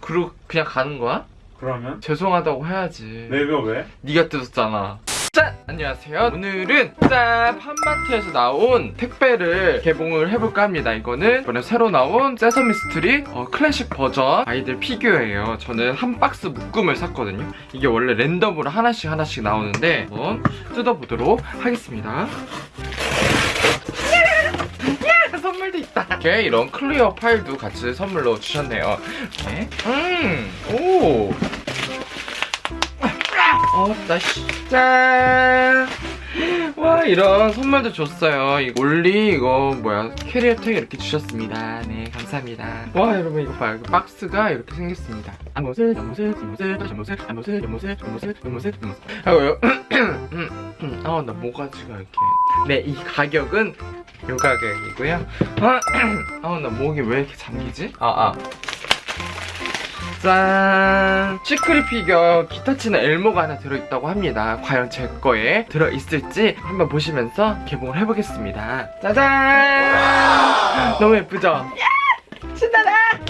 그리고 그냥 가는 거야? 그러면? 죄송하다고 해야지 내가 왜? 네가 뜯었잖아 짠! 안녕하세요 오늘은 짠! 팝마트에서 나온 택배를 개봉을 해볼까 합니다 이거는 이번에 새로 나온 Sesame Street 어, 클래식 버전 아이들 피규어예요 저는 한 박스 묶음을 샀거든요 이게 원래 랜덤으로 하나씩 하나씩 나오는데 한번 뜯어보도록 하겠습니다 야! 선물도 있다 이렇게 이런 clear 파일도 같이 선물로 주셨네요 이렇게 음! 오! 어, 나씨. 짠! 와, 이런 선물도 줬어요. 이 올리, 이거, 뭐야, 캐리어 택 이렇게 주셨습니다. 네, 감사합니다. 와, 여러분, 이거 봐요. 이 박스가 이렇게 생겼습니다. 앞모습, 옆모습, 뒷모습, 뒷모습, 앞모습, 옆모습, 뒷모습, 뒷모습, 뒷모습. 하고요. 아, 나 모가지가 이렇게. 네, 이 가격은 요 가격이고요. 아, 나 목이 왜 이렇게 잠기지? 아, 아. 짠! secret 피규어 기타 치는 엘모가 하나 들어있다고 합니다. 과연 제 거에 들어있을지 한번 보시면서 개봉을 해보겠습니다. 짜잔! 너무 예쁘죠?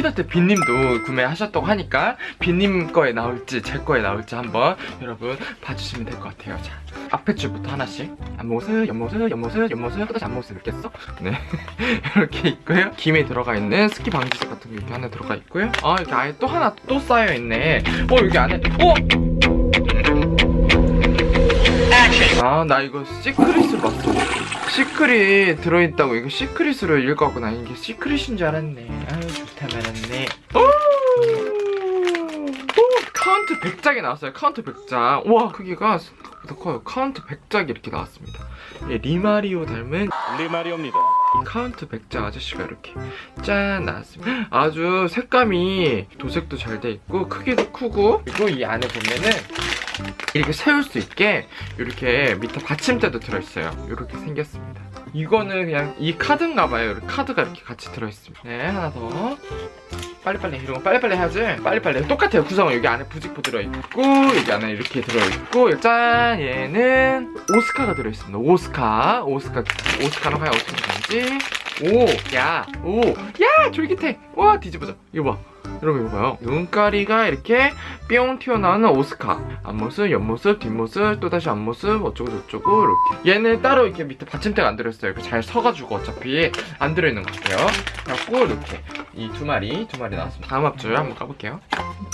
키덜트 빈님도 구매하셨다고 하니까 빈님 거에 나올지 제 거에 나올지 한번 여러분 봐주시면 될 것 같아요. 자, 앞에 줄부터 하나씩 앞모습, 옆모습, 옆모습, 옆모습, 또다시 앞모습 써? 네 이렇게 있고요. 김에 들어가 있는 습기 방지제 같은 게 이렇게 하나 들어가 있고요. 아 이렇게 아예 또 하나 또 쌓여 있네. 어 여기 안에 어? 아나 이거 secret으로 봤어. secret 들어있다고. 이거 secret으로 읽었구나. 이게 secret인 줄 알았네. 아유 좋다 말았네. 오! 오! 카운트 백작이 나왔어요. 카운트 백작. 와 크기가 생각보다 커요. 카운트 백작이 이렇게 나왔습니다. 예, 리마리오 닮은 리마리오입니다. 이 카운트 백작 아저씨가 이렇게 짠 나왔습니다. 아주 색감이 도색도 잘 돼 있고 크기도 크고 그리고 이 안에 보면은 이렇게 세울 수 있게 이렇게 밑에 받침대도 들어있어요. 이렇게 생겼습니다. 이거는 그냥 이 카드인가 봐요. 카드가 이렇게 같이 들어있습니다. 네 하나 더. 빨리빨리 이런 거 빨리빨리 해야지. 빨리빨리. 똑같아요. 구성은 여기 안에 부직포 들어있고 여기 안에 이렇게 들어있고 짠 얘는 오스카가 들어있습니다. 오스카. 오스카. 오스카는 과연 어떻게 되는지. 오야오야 쫄깃해. 와 뒤집어져. 이거 봐 여러분 이거 봐요. 눈가리가 이렇게 뿅 튀어나오는 오스카. 앞모습 옆모습 뒷모습 또다시 앞모습 어쩌고 저쩌고 이렇게. 얘는 따로 이렇게 밑에 받침대가 안 들어있어요. 잘 서가지고 어차피 안 들어있는 것 같아요. 그래갖고 이렇게 이 두 마리 두 마리 나왔습니다. 다음 앞줄 한번 까볼게요.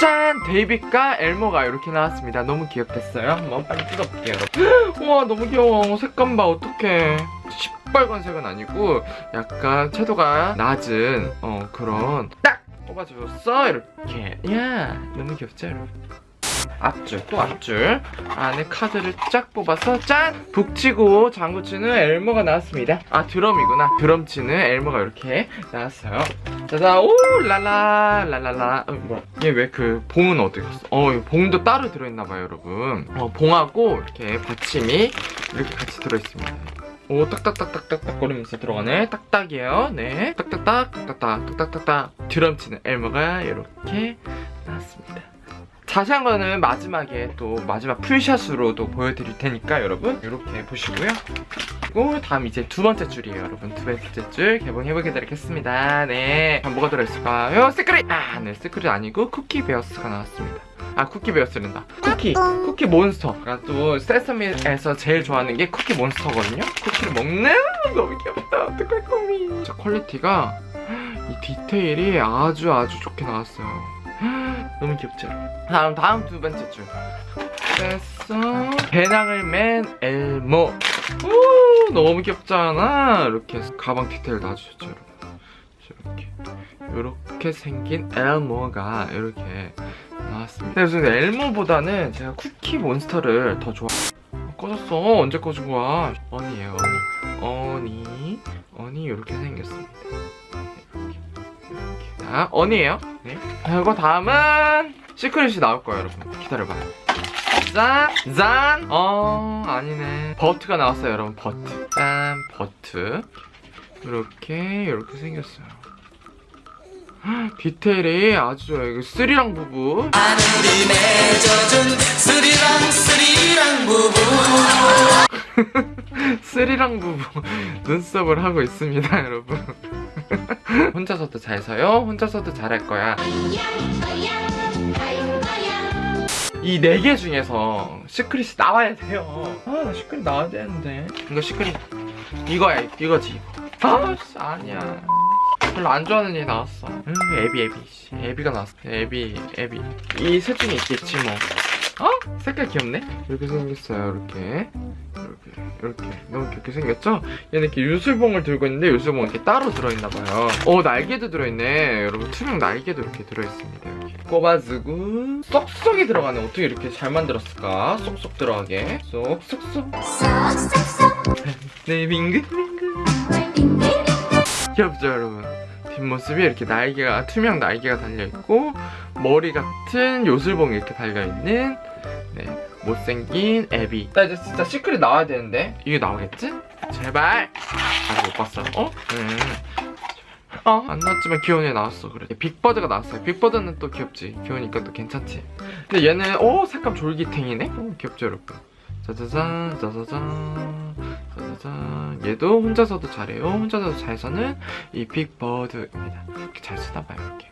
짠! 데이빗과 엘모가 이렇게 나왔습니다. 너무 귀엽겠어요? 한번 빨리 뜯어볼게요 여러분. 우와 너무 귀여워. 색감 봐 어떡해. 시뻘건색은 아니고 약간 채도가 낮은 어 그런 딱 뽑아줬어? 이렇게. 야 너무 귀엽죠 앞줄 또 앞줄. 안에 카드를 쫙 뽑아서 짠! 북치고 장구치는 엘모가 나왔습니다. 아 드럼이구나. 드럼 치는 엘모가 이렇게 나왔어요. 짜잔 오 랄라 랄랄라. 어, 뭐야 얘 왜 그 봉은 어디 갔어? 어 봉도 따로 들어있나봐요 여러분. 어 봉하고 이렇게 받침이 이렇게 같이 들어있습니다 오 딱딱딱딱딱딱 거리면서 들어가네. 딱딱이에요. 네 딱딱딱 딱딱딱 딱딱딱딱. 드럼 치는 엘모가 이렇게 나왔습니다. 자세한 거는 마지막에 또 마지막 풀샷으로 도 보여드릴 테니까 여러분 이렇게 보시고요. 그리고 다음 이제 두 번째 줄이에요 여러분. 두 번째 줄 개봉해보게 되겠습니다. 네 뭐가 들어있을까요? secret! 아네 secret 아니고 쿠키 베어스가 나왔습니다 아 쿠키 베어스랜다. 쿠키 쿠키 몬스터. 아, 또 Sesame에서 제일 좋아하는 게 쿠키 몬스터거든요. 쿠키를 먹는? 너무 귀엽다. 어떡할 거니? 진짜 quality가 이 디테일이 아주 아주 좋게 나왔어요. 너무 귀엽죠? 다음 다음 두 번째 줄. 됐어. 배낭을 맨 엘모. 오 너무 귀엽잖아? 이렇게 가방 디테일 놔주셨죠 여러분? 이렇게. 이렇게 생긴 엘모가 이렇게 나왔습니다. 그래서 엘모보다는 제가 쿠키 몬스터를 더 좋아. 어, 꺼졌어. 언제 꺼진 거야? 어니 어니. 어니. 이렇게 생겼습니다. 이렇게 이렇게. 자 어니에요? 네. 그리고 다음은 secret이 나올 거예요 여러분. 기다려봐요. 짠! 짠! 어 아니네. 버트가 나왔어요 여러분 버트. 짠 버트. 이렇게 이렇게 생겼어요. 헉, 디테일이 아주 좋아요 쓰리랑 부부 하늘이 맺어준 쓰리랑 쓰리 쓰리랑 부부 눈썹을 하고 있습니다 여러분. 혼자서도 잘 서요? 혼자서도 잘할 거야. 이 네 개 중에서 secret이 나와야 돼요. 아 나 secret 나와야 되는데. 이거 secret 이거야 이거지. 이거 아씨 아니야 별로 안 좋아하는 얘 나왔어. 응 애비 애비. 씨, 애비가 나왔어. 애비 애비. 이 셋 중에 있겠지 뭐. 어? 색깔 귀엽네? 이렇게 생겼어요 이렇게. 이렇게 이렇게. 너무 귀엽게 생겼죠? 얘는 이렇게 유술봉을 들고 있는데 유술봉 이렇게 따로 들어있나봐요. 어 날개도 들어있네. 여러분 투명 날개도 이렇게 들어있습니다 이렇게. 꼽아주고. 쏙쏙이 들어가네. 어떻게 이렇게 잘 만들었을까? 쏙쏙 들어가게. 쏙쏙쏙. 네 빙글빙글 귀엽죠 여러분? 뒷모습이 이렇게 날개가 투명 날개가 달려있고 머리 같은 요술봉이 이렇게 달려있는 네 못생긴 애비. 나 이제 진짜 secret 나와야 되는데. 이게 나오겠지? 제발. 아직 못 봤어. 어? 음. 어? 안 나왔지만 귀여운 애 나왔어 그래. 빅버드가 나왔어요 빅버드는 또 귀엽지. 귀여우니까 또 괜찮지. 근데 얘는 오 색감 졸귀탱이네? 오, 귀엽죠 여러분? 짜자잔 짜자잔 짜자잔 얘도 혼자서도 잘해요. 혼자서도 잘 서는 이 빅버드입니다. 이렇게 잘 쓰나봐요 이렇게.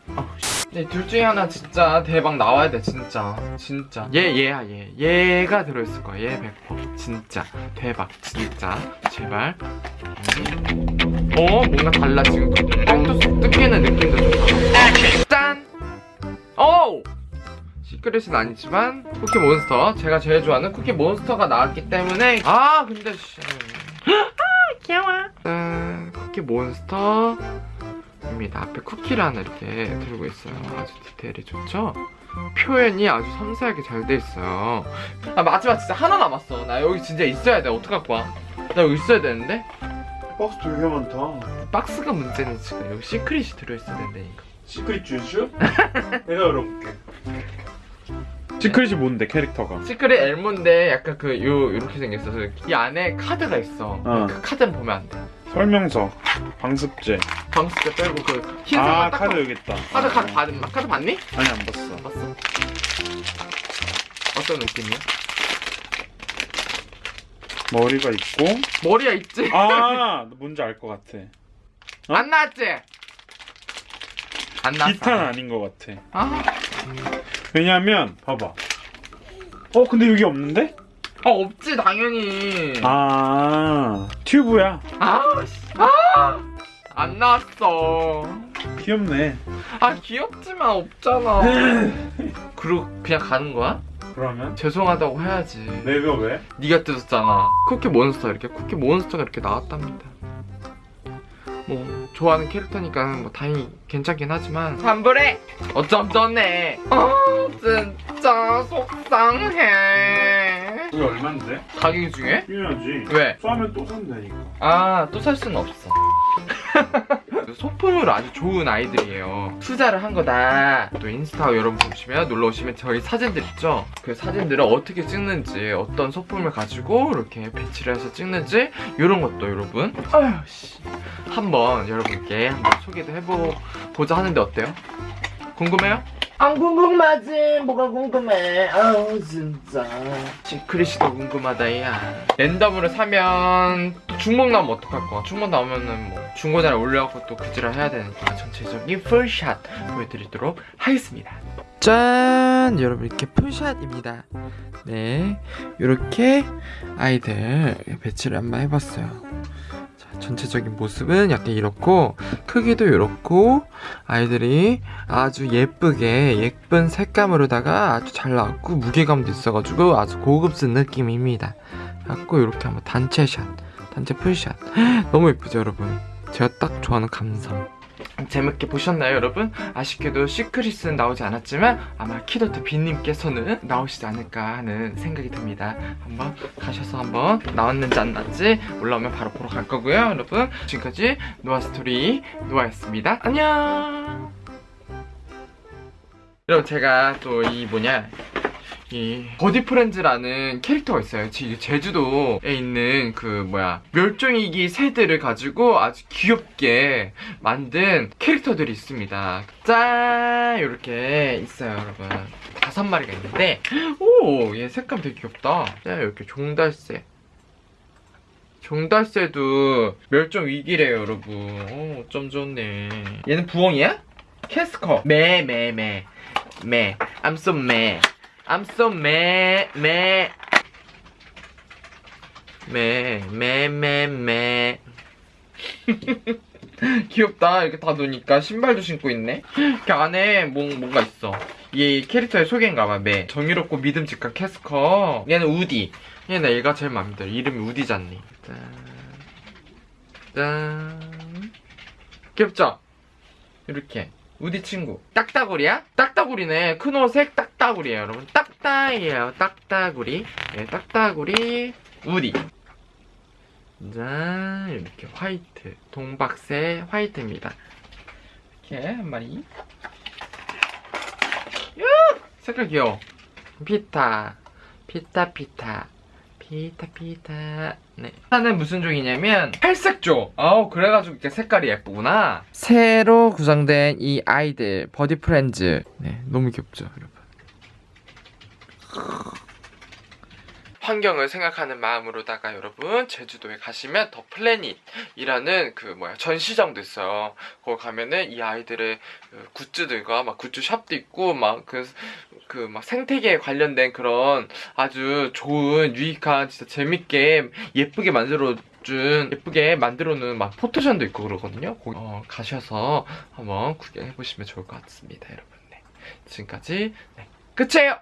네, 둘 중에 하나 진짜 대박 나와야 돼 진짜. 진짜. 얘 얘야 얘. 얘가 들어있을 거야 얘 100% 진짜. 대박 진짜. 제발. 음. 어 뭔가 달라 지금. 뚝뚝 뜯기는 느낌도 좋다 짠! 오! secret은 아니지만 쿠키 몬스터. 제가 제일 좋아하는 쿠키 몬스터가 나왔기 때문에. 아 근데 씨. 아, 귀여워. 짠 쿠키 몬스터 입니다. 앞에 쿠키를 하나 이렇게 들고 있어요. 아주 디테일이 좋죠? 표현이 아주 섬세하게 잘 돼 있어요. 아 마지막 진짜 하나 남았어. 나 여기 진짜 있어야 돼. 어떡할 거야? 나 여기 있어야 되는데? 박스 되게 많다. 박스가 문제는 지금. 여기 secret이 들어있어야 된다니까 secret 주슈? 내가 열어볼게. secret이 뭔데 캐릭터가? secret 엘모인데 약간 그 요 이렇게 생겼어 이 안에 카드가 있어 어. 그 카드는 보면 안 돼 설명서, 방습제. 때 빼고 그 흰색 아딱 카드 여기 있다. 카드 어. 카드 받은 카드 봤니? 아니 안 봤어. 안 봤어? 어떤 느낌이야? 머리가 있고. 머리가 있지? 아 뭔지 알 것 같아. 어? 안 나왔지? 안 나왔어 기타는 아닌 것 같아. 아, 왜냐면 봐봐. 어 근데 여기 없는데? 아 없지 당연히 아 튜브야. 아, 씨. 아, 안 나왔어 귀엽네. 아 귀엽지만 없잖아 그리고 그냥 가는 거야? 그러면 죄송하다고 해야지 내가 왜? 네가 뜯었잖아 쿠키 몬스터 이렇게 쿠키 몬스터가 이렇게 나왔답니다 뭐 좋아하는 캐릭터니까 뭐 다행히 괜찮긴 하지만 환불해 어쩜 좋네 아 진짜 속상해 이게 얼만데? 가격 중에? 필요하지. 왜? 싸면 또 산다니까. 아 또 살 수는 없어 소품으로 아주 좋은 아이들이에요. 투자를 한 거다. 또 인스타 여러분 보시면 놀러 오시면 저희 사진들 있죠? 그 사진들을 어떻게 찍는지 어떤 소품을 가지고 이렇게 배치를 해서 찍는지 이런 것도 여러분. 아휴 씨. 한번 여러분께 한번 소개도 해보고자 하는데 어때요? 궁금해요? 안 궁금하지. 뭐가 궁금해? 아우 진짜. secret이도 궁금하다 야. 랜덤으로 사면 또 중복 나오면 어떡할 거야? 중복 나오면은 뭐 중고나라에 올려갖고 또 그지를 해야 되니까 전체적인 full shot 보여드리도록 하겠습니다. 짠! 여러분 이렇게 full shot입니다. 네. 이렇게 아이들 배치를 한번 해봤어요. 자, 전체적인 모습은 약간 이렇고 크기도 이렇고 아이들이 아주 예쁘게 예쁜 색감으로다가 아주 잘 나왔고 무게감도 있어가지고 아주 고급진 느낌입니다. 갖고 이렇게 한번 단체 샷 단체 full shot. 너무 예쁘죠 여러분? 제가 딱 좋아하는 감성. 재밌게 보셨나요 여러분? 아쉽게도 secret은 나오지 않았지만 아마 키덜트 빈님께서는 나오시지 않을까 하는 생각이 듭니다. 한번 가셔서 한번 나왔는지 안 나왔는지 올라오면 바로 보러 갈 거고요 여러분. 지금까지 노아스토리 노아였습니다. 안녕! 여러분 제가 또 이 뭐냐 이 버디 프렌즈라는 캐릭터가 있어요. 지- 제주도에 있는 그 뭐야 멸종위기 새들을 가지고 아주 귀엽게 만든 캐릭터들이 있습니다. 짠 이렇게 있어요, 여러분. 다섯 마리가 있는데 오, 얘 색감 되게 귀엽다. 짠 이렇게 종달새. 종달새도 멸종 위기래요, 여러분. 어, 어쩜 좋네. 얘는 부엉이야? 캐스커. 매, 매, 매. 매. I'm so 매. I'm so 매, 매. 매, 매, 매, 매. 귀엽다. 이렇게 다 노니까 신발도 신고 있네. 이렇게 안에 뭔, 뭔가 있어. 이 캐릭터의 소개인가봐, 매. 정의롭고 믿음직한 캐스커. 얘는 우디. 얘는 얘가 제일 마음에 들어. 이름이 우디잖니. 짠. 짠. 귀엽죠? 이렇게. 우디 친구. 딱따구리야? 딱따구리네. 큰 옷색 딱따구리예요, 여러분. 딱따이에요, 딱따구리. 예, 딱따구리. 우디. 짠. 이렇게 화이트. 동박새 화이트입니다. 이렇게 한 마리. 야! 색깔 귀여워. 피타. 피타, 피타. 피타, 피타. 네. 하나는 무슨 종이냐면, 팔색조. 아우, 그래가지고 이렇게 색깔이 예쁘구나. 새로 구성된 이 아이들, 버디 프렌즈. 네, 너무 귀엽죠, 여러분. 환경을 생각하는 마음으로다가 여러분 제주도에 가시면 더 플래닛이라는 그 뭐야 전시장도 있어요. 거기 가면은 이 아이들의 그 굿즈들과 막 굿즈 샵도 있고 막 그 그 막 생태계에 관련된 그런 아주 좋은 유익한 진짜 재밌게 예쁘게 만들어 준 예쁘게 만들어 놓은 막 포토션도 있고 그러거든요. 거기 어, 가셔서 한번 구경해 보시면 좋을 것 같습니다, 여러분. 네. 지금까지 네, 끝이에요.